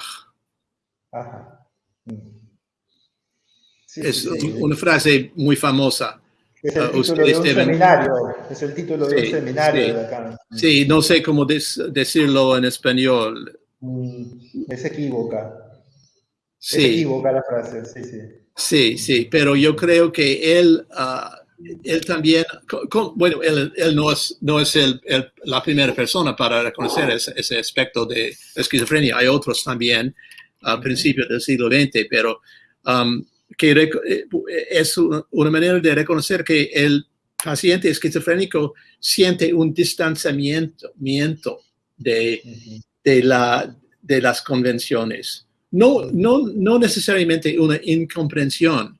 A: Sí,
B: es
A: sí, sí.
B: una frase muy famosa.
A: Es el
B: Uh,
A: título de un
B: deben-
A: seminario, es el título de un seminario de Lacan.
B: Sí, no sé cómo decirlo en español.
A: Mm, Es equívoca. Es
B: Sí,
A: equívoca la frase, sí, sí.
B: sí, sí, pero yo creo que él, ah, él también, co- co- bueno, él, él no es, no es el- el- la primera persona para reconocer ese, ese aspecto de esquizofrenia. Hay otros también a principios del siglo XX, pero um, que eh, es una, manera de reconocer que el paciente esquizofrénico siente un distanciamiento miento de,
A: Ujú.
B: de, la, de las convenciones. No, no, no necesariamente una incomprensión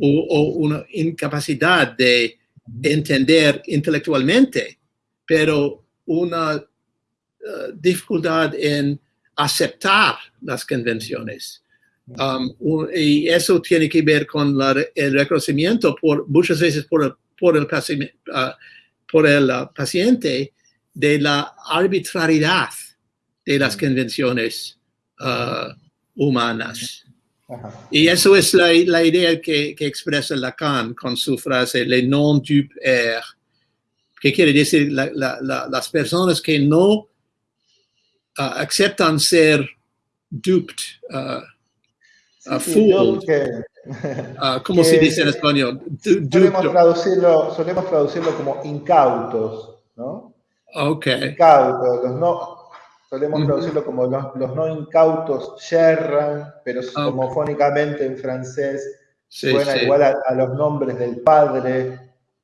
B: o, o una incapacidad de entender intelectualmente, pero una eh, dificultad en aceptar las convenciones. Um, y eso tiene que ver con la el reconocimiento por, muchas veces por el, por el, paci- ah, por el ah, paciente de la arbitrariedad de las convenciones ah, humanas.
A: Ajá.
B: Y eso es la, la idea que, que expresa Lacan con su frase, le non dupe er, que quiere decir la- la- la- las personas que no ah, aceptan ser duped, ah, a
A: Sí, que-
B: ah, ¿cómo se
A: Que-
B: dice en español? Du-
A: solemos, traducirlo, solemos traducirlo como incautos, ¿no?
B: Ok,
A: Incautos, los no, solemos traducirlo como los, los no incautos yerran, pero
B: Ah, ok.
A: homofónicamente en francés
B: sí,
A: suena
B: sí,
A: igual a, a los nombres del padre,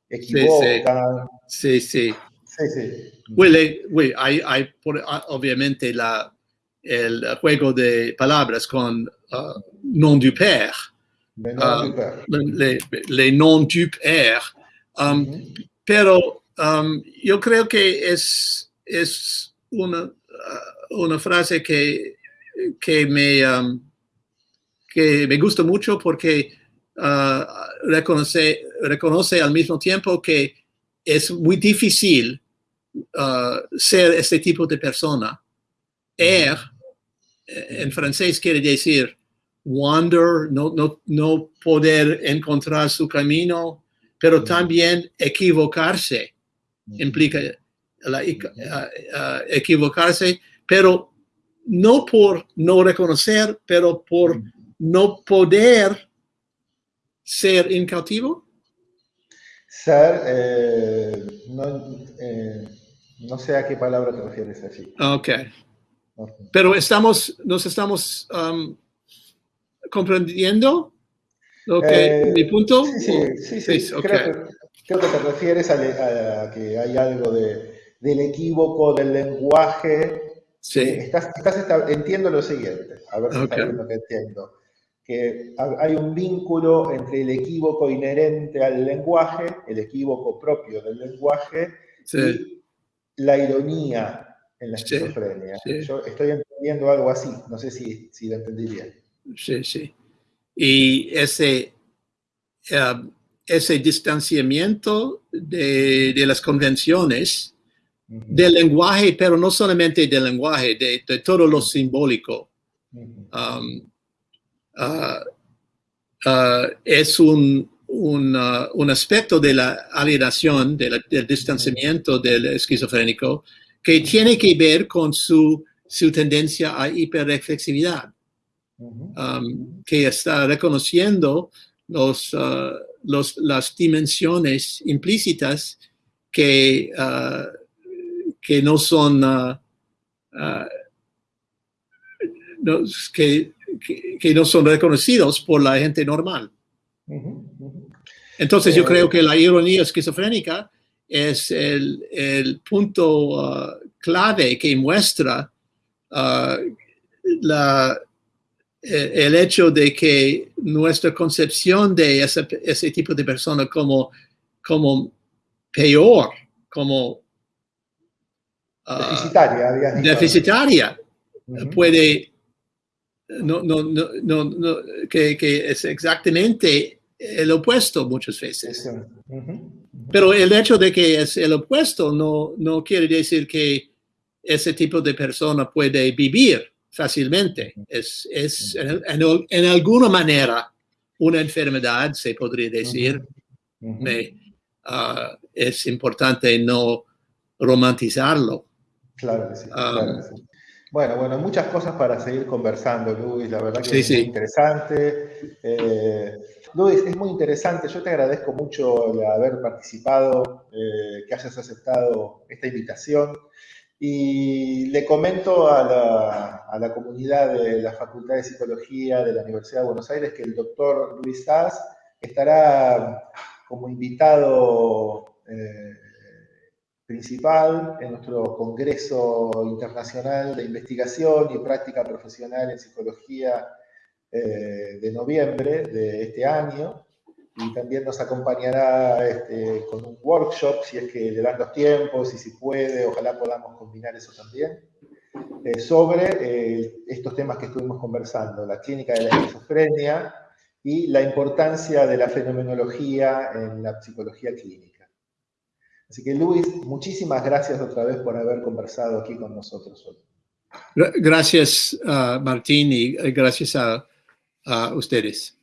A: equivocan.
B: sí, sí.
A: Sí, sí.
B: Well, eh, well, hay, hay por- ah, obviamente la, el juego de palabras con ah, non du père,
A: De
B: Ah,
A: no duper.
B: le, le non du père, um, pero um, yo creo que es, es una, una frase que, que, me, um, que me gusta mucho porque ah, reconoce, reconoce al mismo tiempo que es muy difícil ah, ser este tipo de persona. Er, en francés quiere decir wander, no, no, no poder encontrar su camino, pero también equivocarse implica la- ah, equivocarse, pero no por no reconocer, pero por no poder ser incautivo.
A: Ser, eh, no, eh, no sé a qué palabra te refieres allí.
B: Ok,
A: Ujú.
B: pero estamos, nos estamos um, comprendiendo lo que
A: Eh,
B: mi punto.
A: Sí, sí, sí, sí.
B: Sí.
A: Creo, que, creo que te refieres a, le- a que hay algo de, del equívoco del lenguaje.
B: Sí,
A: Estás, estás entiendo lo siguiente, a ver si
B: Ok.
A: está bien lo que entiendo. Que ha- hay un vínculo entre el equívoco inherente al lenguaje, el equívoco propio del lenguaje,
B: sí,
A: y la ironía en la
B: Sí,
A: esquizofrenia.
B: sí.
A: Yo estoy entendiendo algo así, no sé si, si lo entendí bien.
B: sí, sí. Y ese, um, ese distanciamiento de, de las convenciones Del lenguaje, pero no solamente del lenguaje, de, de todo lo simbólico. um, ah, ah, es un, un, ah, un aspecto de la alienación, de la- del distanciamiento del esquizofrénico, que tiene que ver con su, su tendencia a hiperreflexividad, um, que está reconociendo los, ah, los, las dimensiones implícitas que, que no son ah, ah, no- que, que- que no son reconocidos por la gente normal. Entonces yo
A: Eh,
B: creo que la ironía esquizofrénica es el, el punto ah, clave que muestra la, eh, el hecho de que nuestra concepción de ese, ese tipo de persona como, como peor, como
A: Deficitaria, habías dicho.
B: deficitaria puede, no, no, no, no, no, que, que es exactamente el opuesto muchas veces. Pero el hecho de que es el opuesto no, no quiere decir que ese tipo de persona puede vivir fácilmente. Es, es en, en- en alguna manera una enfermedad, se podría decir.
A: Ujú.
B: Me- ah, es importante no romantizarlo.
A: Claro que sí,
B: Ah.
A: claro que sí. Bueno, bueno, muchas cosas para seguir conversando, Luis. La verdad que
B: Sí,
A: es
B: sí.
A: muy interesante. Eh, Luis, es muy interesante. Yo te agradezco mucho el haber participado, eh, que hayas aceptado esta invitación. Y le comento a la, a la comunidad de la Facultad de Psicología de la Universidad de Buenos Aires que el doctor Luis Sass estará como invitado eh, principal en nuestro Congreso Internacional de Investigación y Práctica Profesional en Psicología eh, de noviembre de este año. Y también nos acompañará este, con un workshop, si es que le dan los tiempos y si puede, ojalá podamos combinar eso también, eh, sobre eh, estos temas que estuvimos conversando, la clínica de la esquizofrenia y la importancia de la fenomenología en la psicología clínica. Así que Luis, muchísimas gracias otra vez por haber conversado aquí con nosotros hoy.
B: Gra- Gracias, ah, Martín, y eh, gracias a ustedes.